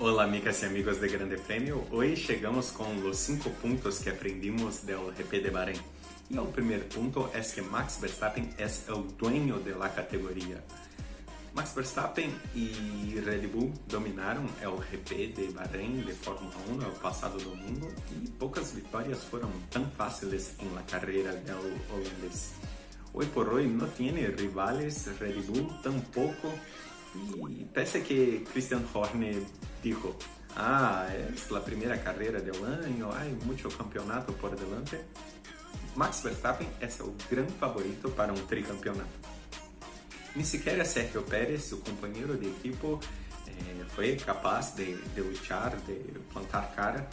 Olá, amigas e amigos de Grande Prêmio. Hoje chegamos com os cinco pontos que aprendimos do GP de Bahrein. E o primeiro ponto é que Max Verstappen é o dueño de la categoria. Max Verstappen e Red Bull dominaram o GP de Bahrein de Fórmula 1 no passado domingo e poucas vitórias foram tão fáceis la carreira do holandês. Hoje por hoje não tem rivales Red Bull tampoco y parece que Christian Horner dijo, ah, es la primera carrera del año, hay mucho campeonato por delante. Max Verstappen é o grande favorito para um tricampeonato. Ni siquiera Sergio Pérez, seu companheiro de equipo, eh, foi capaz de, de luchar, de plantar cara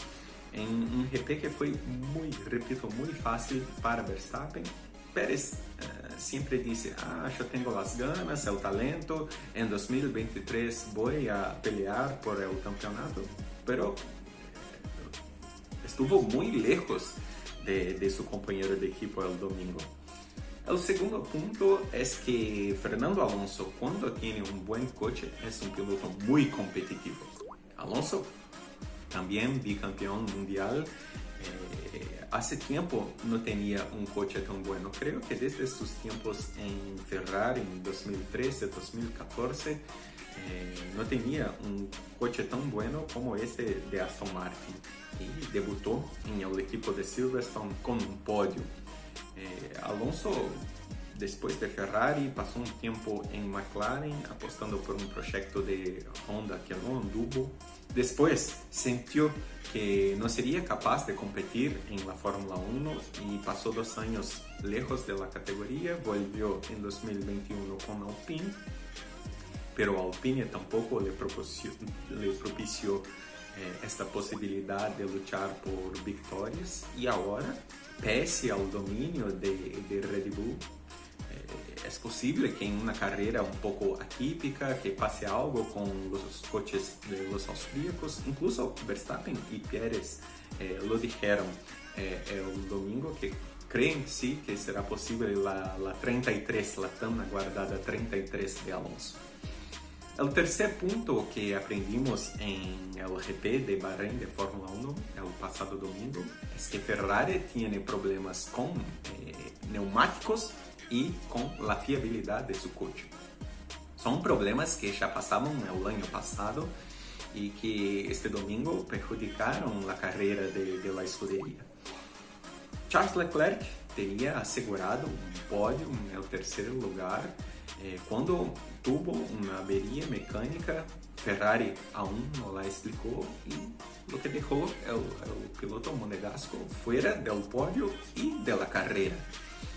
em um GP que foi muito, repito, muito fácil para Verstappen Pérez uh, sempre disse, ah, eu tenho as ganas, é o talento, em 2023 vou a pelear por o campeonato, pero eh, estuvo muito lejos de, de seu companheiro de equipo el domingo. O segundo ponto é que Fernando Alonso, quando tem um bom coche, é um piloto muito competitivo. Alonso, também bicampeão mundial, hace tiempo no tenía un coche tan bueno. Creo que desde sus tiempos en Ferrari en 2013, 2014, eh, no tenía un coche tan bueno como este de Aston Martin. Y debutó en el equipo de Silverstone con un podio. Eh, Alonso después de Ferrari, passou um tempo em McLaren, apostando por um projeto de Honda que não anduvo. Depois, sentiu que não seria capaz de competir em la Fórmula 1 e passou dois anos lejos da categoria, volvió em 2021 com Alpine, pero Alpine tampouco le propició, le propició eh, esta possibilidade de lutar por vitórias e agora, pese ao domínio de, de Red Bull, es posible que en una carrera un poco atípica, que pase algo con los coches de los austríacos, incluso Verstappen y Pérez eh, lo dijeron eh, el domingo que creen sí que será posible la, la 33, la tan aguardada 33 de Alonso. El tercer punto que aprendimos en el GP de Bahrein de Fórmula 1 el pasado domingo es que Ferrari tiene problemas con eh, e com a fiabilidade de seu coche. São problemas que já passavam no ano passado e que este domingo prejudicaram a carreira de, de la escuderia. Charles Leclerc teria assegurado um pódio no terceiro lugar quando tuvo uma averia mecânica. Ferrari aún não la explicou e o que deixou o piloto monegasco fora do pódio e da carreira.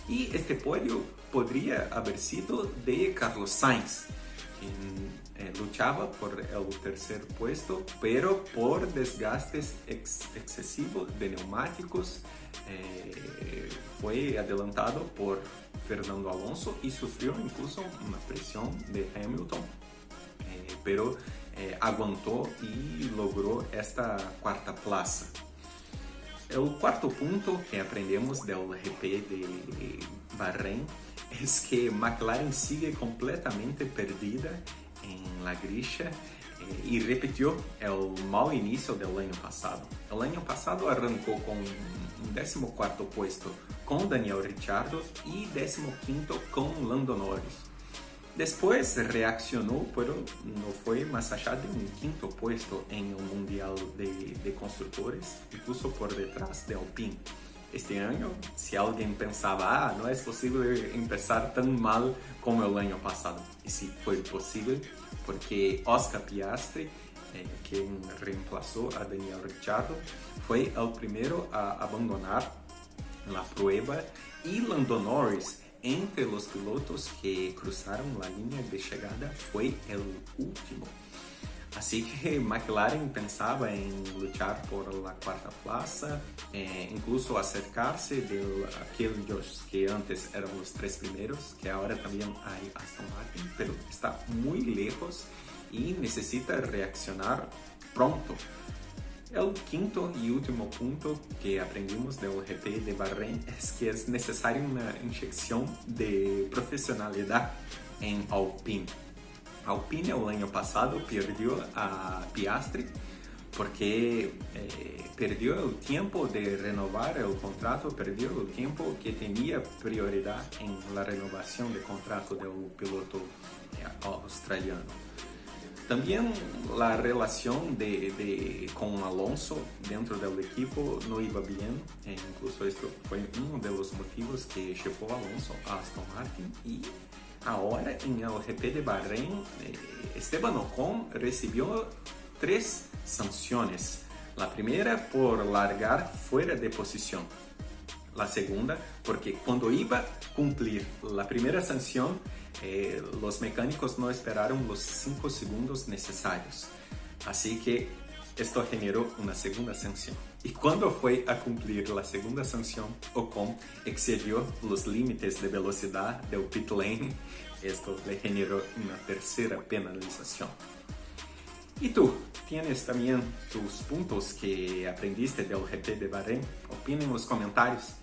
E este pódio poderia haver sido de Carlos Sainz, quem eh, luchaba por el tercer puesto, pero por desgastes ex excesivos de neumáticos eh, foi adelantado por Fernando Alonso e sofreu incluso uma pressão de Hamilton, eh, pero eh, logrou esta quarta plaza. O quarto ponto que aprendemos do GP de Bahrein é que McLaren sigue completamente perdida em la grilla e repetiu o mau início do ano passado. O ano passado arrancou com um 14º puesto com Daniel Ricciardo e 15º com Lando Norris. Depois reaccionou, pero não foi mais allá de um quinto puesto em um mundial de, de construtores, incluso por detrás de Alpine. Este ano, se alguém pensava, ah, não é possível começar tão mal como o ano passado. E sim, foi possível, porque Oscar Piastri, eh, reemplazou a Daniel Ricciardo, foi o primeiro a abandonar a prueba e Lando Norris entre os pilotos que cruzaram a linha de chegada foi o último. Assim que McLaren pensava em lutar por a quarta plaza, eh, incluso acercar-se de aqueles que antes eram os três primeiros, que agora também há Aston Martin, mas está muito lejos e necessita reaccionar pronto quinto e último ponto que aprendimos do GP de Bahrein é que é necessário uma injeção de profissionalidade em Alpine. Alpine el año pasado perdió a Piastri porque eh, el tiempo de renovar el contrato, perdió el tiempo que tenía prioridad en la renovación de contrato del piloto eh, australiano. También la relación de, de, con Alonso dentro del equipo no iba bien, e incluso fue uno de los motivos que llevó a Alonso a Aston Martin y ahora en el GP de Bahrein eh, Esteban Ocon recibió tres sanciones. La primera por largar fuera de posición. La segunda porque cuando iba a primera sanción, eh, los mecánicos no esperaron los 5 segundos necesarios. Así que esto generó una segunda sanción. Y cuando fue a cumplir la segunda sanción, Ocon excedió los límites de velocidad del pit lane. Esto le generó una tercera penalización. ¿Y tú? ¿Tienes también tus puntos que aprendiste del GP de Bahrein? Opina en los comentarios.